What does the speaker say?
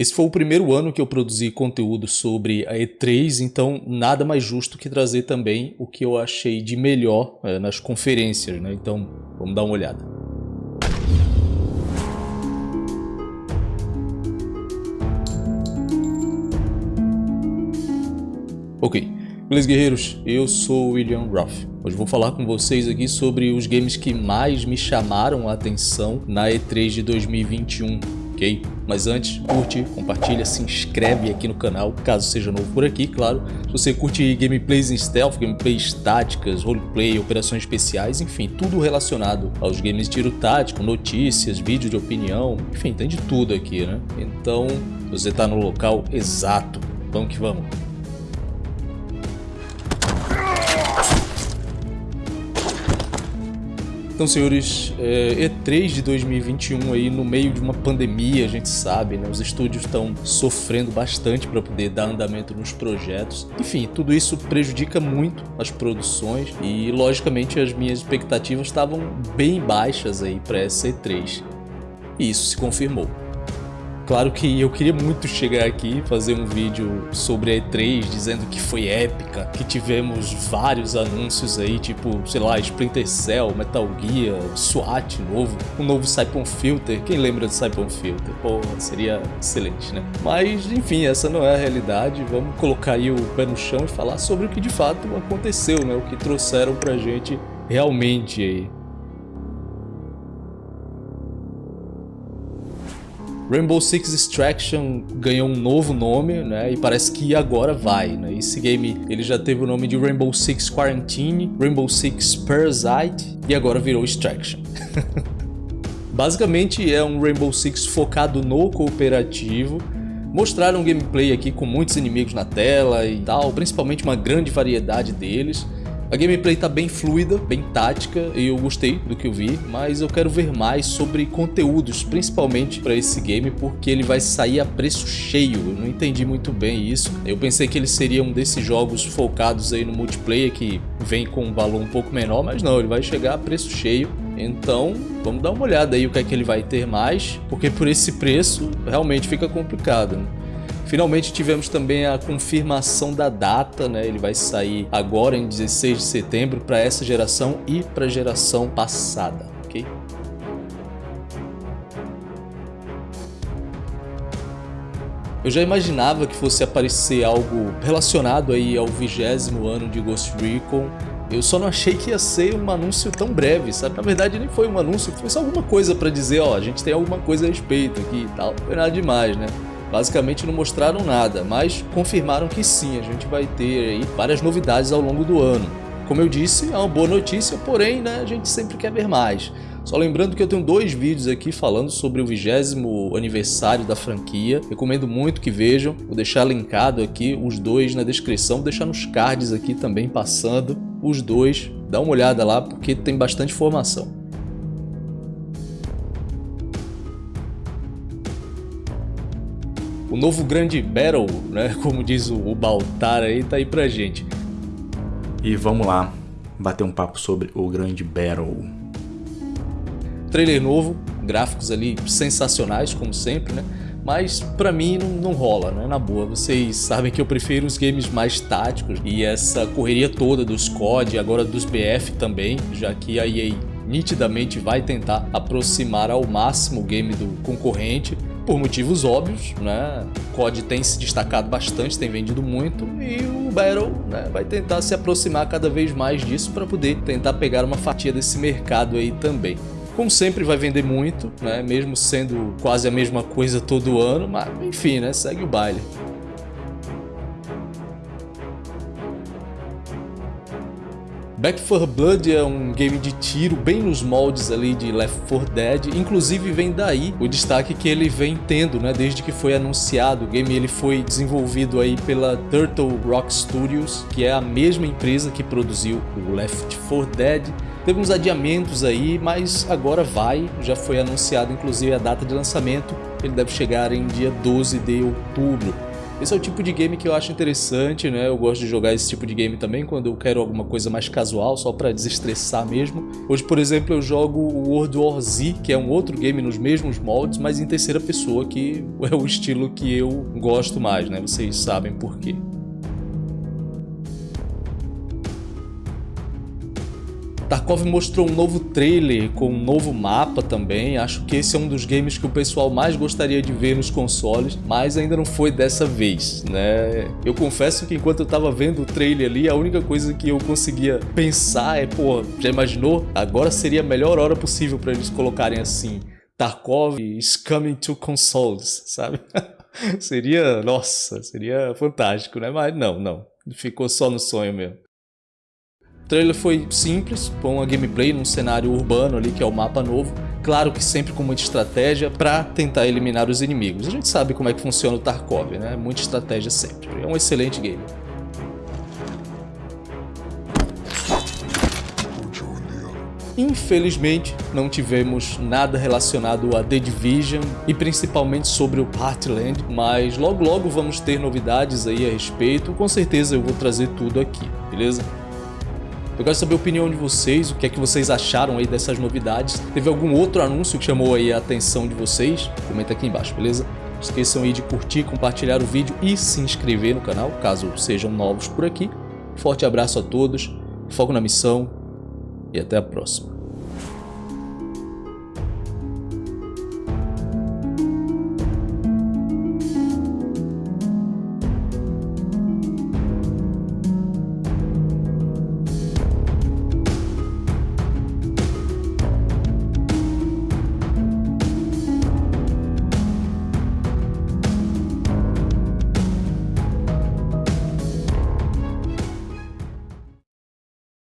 Esse foi o primeiro ano que eu produzi conteúdo sobre a E3, então nada mais justo que trazer também o que eu achei de melhor é, nas conferências, né? Então vamos dar uma olhada. Ok, beleza guerreiros, eu sou William Ruff. Hoje vou falar com vocês aqui sobre os games que mais me chamaram a atenção na E3 de 2021 ok? Mas antes, curte, compartilha, se inscreve aqui no canal, caso seja novo por aqui, claro. Se você curte gameplays em stealth, gameplays táticas, roleplay, operações especiais, enfim, tudo relacionado aos games de tiro tático, notícias, vídeo de opinião, enfim, tem de tudo aqui, né? Então, você está no local exato. Vamos que vamos. Então, senhores, é, E3 de 2021 aí no meio de uma pandemia, a gente sabe, né? Os estúdios estão sofrendo bastante para poder dar andamento nos projetos. Enfim, tudo isso prejudica muito as produções e, logicamente, as minhas expectativas estavam bem baixas aí para essa E3. E isso se confirmou. Claro que eu queria muito chegar aqui e fazer um vídeo sobre a E3 dizendo que foi épica, que tivemos vários anúncios aí, tipo, sei lá, Splinter Cell, Metal Gear, SWAT novo, um novo Siphon Filter. Quem lembra de Siphon Filter? Pô, seria excelente, né? Mas, enfim, essa não é a realidade. Vamos colocar aí o pé no chão e falar sobre o que de fato aconteceu, né? O que trouxeram pra gente realmente aí. Rainbow Six Extraction ganhou um novo nome, né? E parece que agora vai, né? Esse game, ele já teve o nome de Rainbow Six Quarantine, Rainbow Six Parasite e agora virou Extraction. Basicamente é um Rainbow Six focado no cooperativo, Mostraram um gameplay aqui com muitos inimigos na tela e tal, principalmente uma grande variedade deles. A gameplay tá bem fluida, bem tática e eu gostei do que eu vi, mas eu quero ver mais sobre conteúdos, principalmente para esse game, porque ele vai sair a preço cheio. Eu não entendi muito bem isso. Eu pensei que ele seria um desses jogos focados aí no multiplayer que vem com um valor um pouco menor, mas não, ele vai chegar a preço cheio. Então, vamos dar uma olhada aí o que é que ele vai ter mais, porque por esse preço realmente fica complicado. Né? Finalmente tivemos também a confirmação da data, né? Ele vai sair agora em 16 de setembro para essa geração e para a geração passada, ok? Eu já imaginava que fosse aparecer algo relacionado aí ao vigésimo ano de Ghost Recon. Eu só não achei que ia ser um anúncio tão breve, sabe? Na verdade nem foi um anúncio, foi só alguma coisa para dizer, ó, a gente tem alguma coisa a respeito aqui e tal. Foi nada demais, né? Basicamente não mostraram nada, mas confirmaram que sim, a gente vai ter várias novidades ao longo do ano. Como eu disse, é uma boa notícia, porém né, a gente sempre quer ver mais. Só lembrando que eu tenho dois vídeos aqui falando sobre o vigésimo aniversário da franquia. Recomendo muito que vejam. Vou deixar linkado aqui os dois na descrição. Vou deixar nos cards aqui também passando os dois. Dá uma olhada lá porque tem bastante informação. O novo grande Battle, né, como diz o, Baltar aí, tá aí pra gente. E vamos lá, bater um papo sobre o grande Battle. Trailer novo, gráficos ali sensacionais, como sempre, né? Mas pra mim não, não, rola, né? Na boa, vocês sabem que eu prefiro os games mais táticos e essa correria toda dos COD, agora dos BF também, já que a EA nitidamente vai tentar aproximar ao máximo o game do concorrente por motivos óbvios, né? O COD tem se destacado bastante, tem vendido muito e o Battle né, vai tentar se aproximar cada vez mais disso para poder tentar pegar uma fatia desse mercado aí também. Como sempre vai vender muito, né? Mesmo sendo quase a mesma coisa todo ano, mas enfim, né? Segue o baile. Back 4 Blood é um game de tiro bem nos moldes ali de Left 4 Dead, inclusive vem daí o destaque que ele vem tendo, né, desde que foi anunciado. O game ele foi desenvolvido aí pela Turtle Rock Studios, que é a mesma empresa que produziu o Left 4 Dead. Teve uns adiamentos aí, mas agora vai, já foi anunciado inclusive a data de lançamento, ele deve chegar em dia 12 de outubro. Esse é o tipo de game que eu acho interessante, né? Eu gosto de jogar esse tipo de game também quando eu quero alguma coisa mais casual, só pra desestressar mesmo. Hoje, por exemplo, eu jogo o World War Z, que é um outro game nos mesmos moldes, mas em terceira pessoa, que é o estilo que eu gosto mais, né? Vocês sabem por quê. Tarkov mostrou um novo trailer com um novo mapa também, acho que esse é um dos games que o pessoal mais gostaria de ver nos consoles, mas ainda não foi dessa vez, né? Eu confesso que enquanto eu tava vendo o trailer ali, a única coisa que eu conseguia pensar é, pô, já imaginou? Agora seria a melhor hora possível para eles colocarem assim, Tarkov is coming to consoles, sabe? seria, nossa, seria fantástico, né? Mas não, não, ficou só no sonho mesmo trailer foi simples, com uma gameplay num cenário urbano ali, que é o mapa novo. Claro que sempre com muita estratégia para tentar eliminar os inimigos. A gente sabe como é que funciona o Tarkov, né? Muita estratégia sempre. É um excelente game. Infelizmente, não tivemos nada relacionado a The Division e principalmente sobre o Partyland, mas logo logo vamos ter novidades aí a respeito, com certeza eu vou trazer tudo aqui, beleza? Eu quero saber a opinião de vocês, o que é que vocês acharam aí dessas novidades. Teve algum outro anúncio que chamou aí a atenção de vocês? Comenta aqui embaixo, beleza? Não esqueçam aí de curtir, compartilhar o vídeo e se inscrever no canal, caso sejam novos por aqui. Forte abraço a todos, foco na missão e até a próxima.